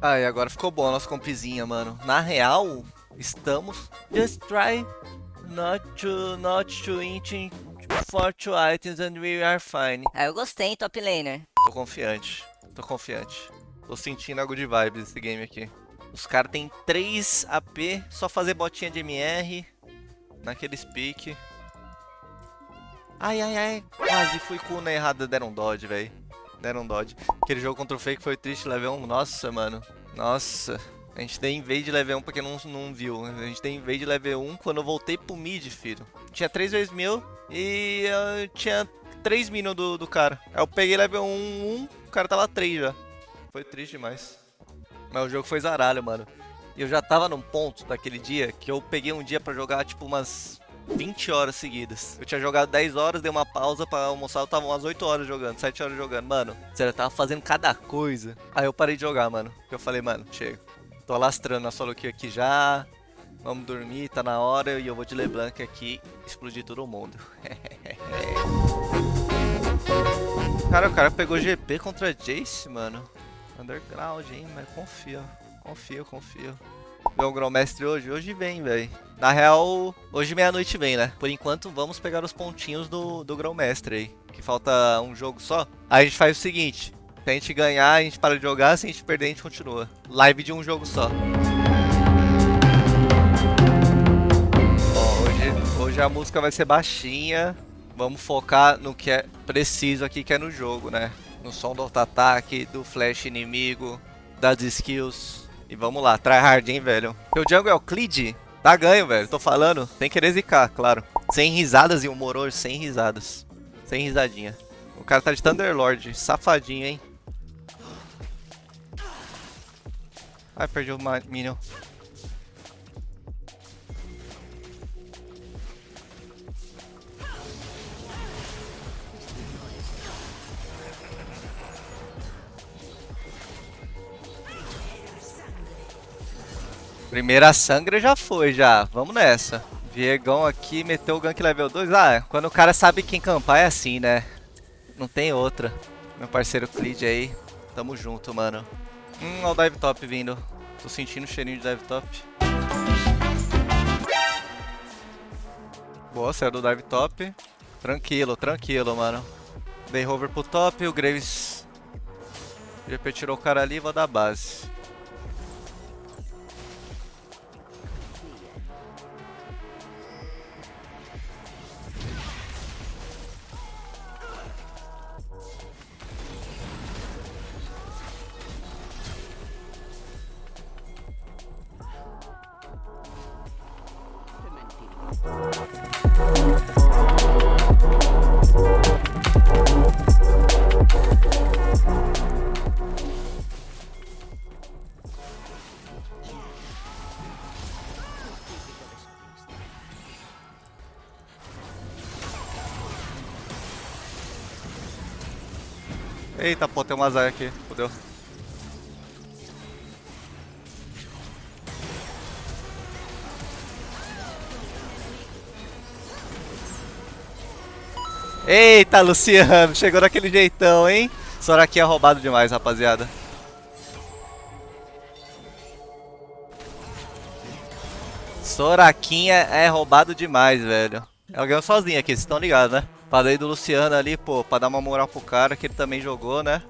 Aí, agora ficou bom a nossa compizinha, mano. Na real, estamos... Just try not to, not to eat for two items and we are fine. Ah, eu gostei, top laner. Tô confiante. Tô confiante. Tô sentindo algo de vibes esse game aqui. Os caras tem 3 AP, só fazer botinha de MR. Naqueles pique. Ai, ai, ai. Quase fui com o errada, deram dodge, velho. Deram dodge. Aquele jogo contra o Fake foi triste, level 1. Nossa, mano. Nossa. A gente tem invade de level 1 porque não, não viu. A gente tem invade de level 1 quando eu voltei pro mid, filho. Tinha 3 vezes mil e uh, tinha 3 minions do, do cara. Aí eu peguei level 1, 1, o cara tava 3 já. Foi triste demais. Mas o jogo foi zaralho, mano. E eu já tava num ponto daquele dia que eu peguei um dia pra jogar, tipo, umas 20 horas seguidas. Eu tinha jogado 10 horas, dei uma pausa pra almoçar, eu tava umas 8 horas jogando, 7 horas jogando. Mano, sério, eu tava fazendo cada coisa. Aí eu parei de jogar, mano. Eu falei, mano, chega. Tô alastrando a solo kill aqui já. Vamos dormir, tá na hora. E eu vou de LeBlanc aqui explodir todo mundo. cara, o cara pegou GP contra Jace, mano. Underground, hein? Mas confia. Confia, confia. Vem o Grão-Mestre hoje? Hoje vem, velho. Na real, hoje meia-noite vem, né? Por enquanto, vamos pegar os pontinhos do, do Grão-Mestre aí. Que falta um jogo só. Aí a gente faz o seguinte. Se a gente ganhar, a gente para de jogar. Se a gente perder, a gente continua. Live de um jogo só. Ó, hoje, hoje a música vai ser baixinha. Vamos focar no que é preciso aqui, que é no jogo, né? No som do auto-ataque, do flash inimigo, das skills. E vamos lá, tryhard, hein, velho. o jungle é o Clid, Tá ganho, velho. Tô falando. Tem que zicar, claro. Sem risadas e humor hoje, sem risadas. Sem risadinha. O cara tá de Thunderlord. Safadinho, hein? Ai, perdi o Minion. Primeira sangra já foi, já. Vamos nessa. Viegão aqui meteu o gank level 2. Ah, quando o cara sabe quem campar é assim, né? Não tem outra. Meu parceiro Clid aí. Tamo junto, mano. Hum, olha o dive top vindo. Tô sentindo o cheirinho de dive top. Boa, saiu do dive top. Tranquilo, tranquilo, mano. Dei hover pro top, o Graves... GP tirou o cara ali, vou dar base. Eita, pô, tem um azar aqui. Fudeu. Eita, Luciano, chegou daquele jeitão, hein? Soraki é roubado demais, rapaziada. Soraquinha é roubado demais, velho. Ela ganhou sozinha aqui, vocês estão ligados, né? Falei do Luciano ali, pô, pra dar uma moral pro cara, que ele também jogou, né?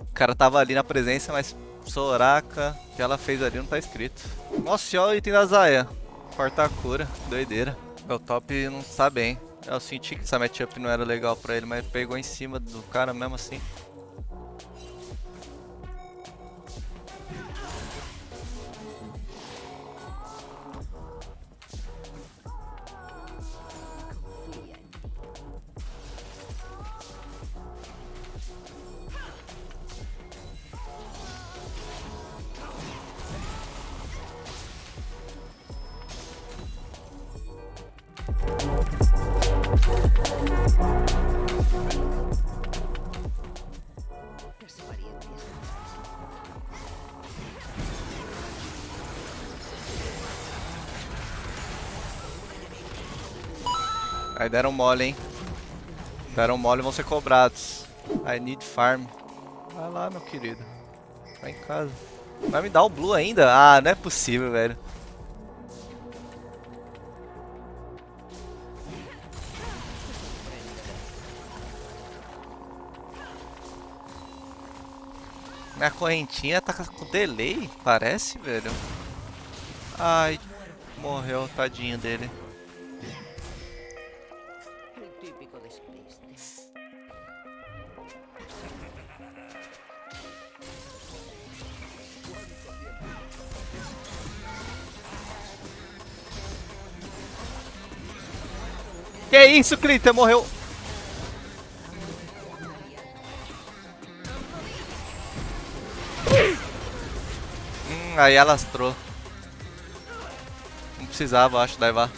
O cara tava ali na presença, mas Soraka, que ela fez ali não tá escrito. Nossa, olha o item da Zaya. Quarta cura, doideira. Meu top não tá bem. Eu senti que essa matchup não era legal pra ele, mas pegou em cima do cara mesmo assim. Aí deram mole, hein? Deram mole e vão ser cobrados. I need farm. Vai lá, meu querido. Vai em casa. Vai me dar o blue ainda? Ah, não é possível, velho. Minha correntinha tá com delay, parece, velho. Ai, morreu, tadinho dele. Que isso, Clitter? Morreu. Hum, aí alastrou. Não precisava, acho, levar.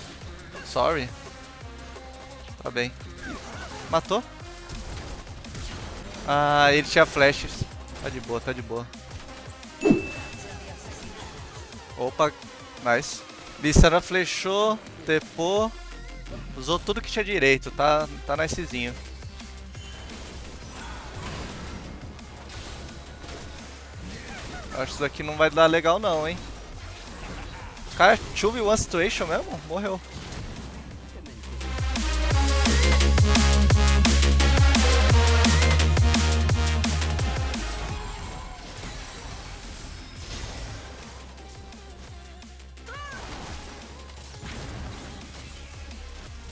Sorry. Tá bem. Matou? Ah, ele tinha flashes. Tá de boa, tá de boa. Opa, nice. Bissara flechou, tepou. Usou tudo que tinha direito, tá, tá nicezinho. Acho que isso daqui não vai dar legal não, hein. Cara, 2v1 situation mesmo? Morreu.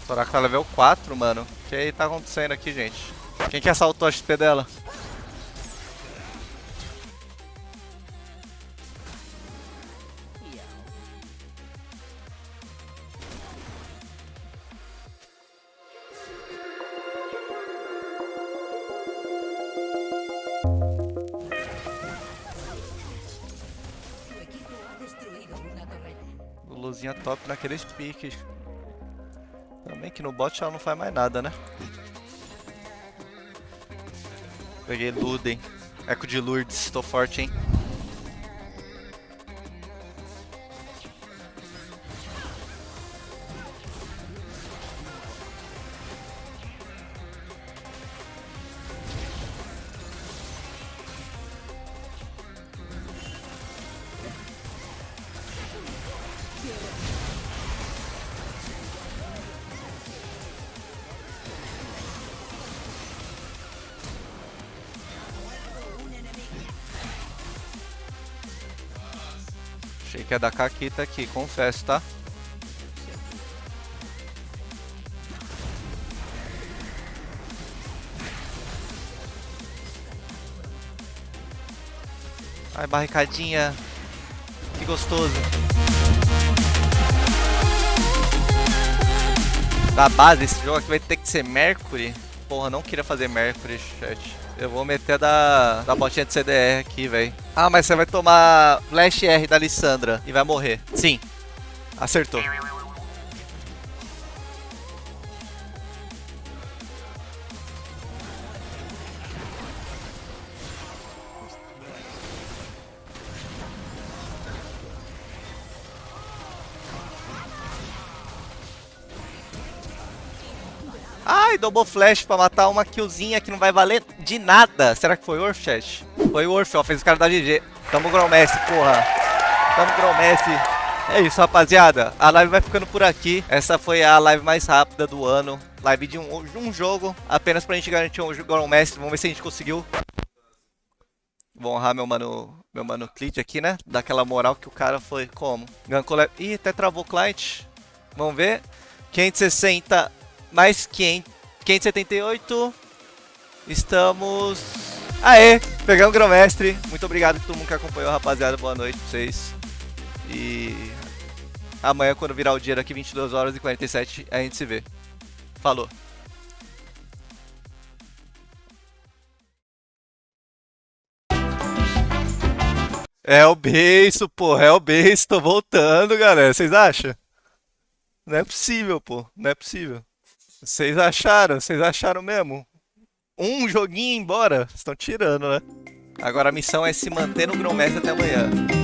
Soraka tá level 4, mano. O que tá acontecendo aqui, gente? Quem que assaltou a XP dela? Luzinha top naqueles piques. Que no bot ela não faz mais nada, né? Peguei Luden. Eco de Lourdes, tô forte, hein? Que ia dar caquita aqui, confesso, tá? Ai, barricadinha. Que gostoso. Da base, esse jogo aqui vai ter que ser Mercury. Porra, não queria fazer Mercury, chat. Eu vou meter da, da botinha de CDR aqui, velho. Ah, mas você vai tomar Flash R da Lissandra e vai morrer. Sim. Acertou. Ai, double flash pra matar uma killzinha que não vai valer de nada. Será que foi Worth, chat? Foi Worth, ó. Fez o cara da GG. Tamo Gromestre, porra. Tamo Gromestre. É isso, rapaziada. A live vai ficando por aqui. Essa foi a live mais rápida do ano. Live de um, um jogo, apenas pra gente garantir um Gromestre. Vamos ver se a gente conseguiu. Vou honrar meu mano, meu mano Clit aqui, né? Daquela moral que o cara foi como? Gankou... Ih, até travou o client. Vamos ver. 560 mais 500, 578. Estamos... Aê! Pegamos o Grão-Mestre. Muito obrigado a todo mundo que acompanhou, rapaziada. Boa noite pra vocês. E... Amanhã, quando virar o dia daqui, 22 horas e 47, a gente se vê. Falou. É o beijo, pô. É o beijo. Tô voltando, galera. Vocês acham? Não é possível, pô. Não é possível. Vocês acharam? Vocês acharam mesmo? Um joguinho embora? Estão tirando, né? Agora a missão é se manter no grão até amanhã.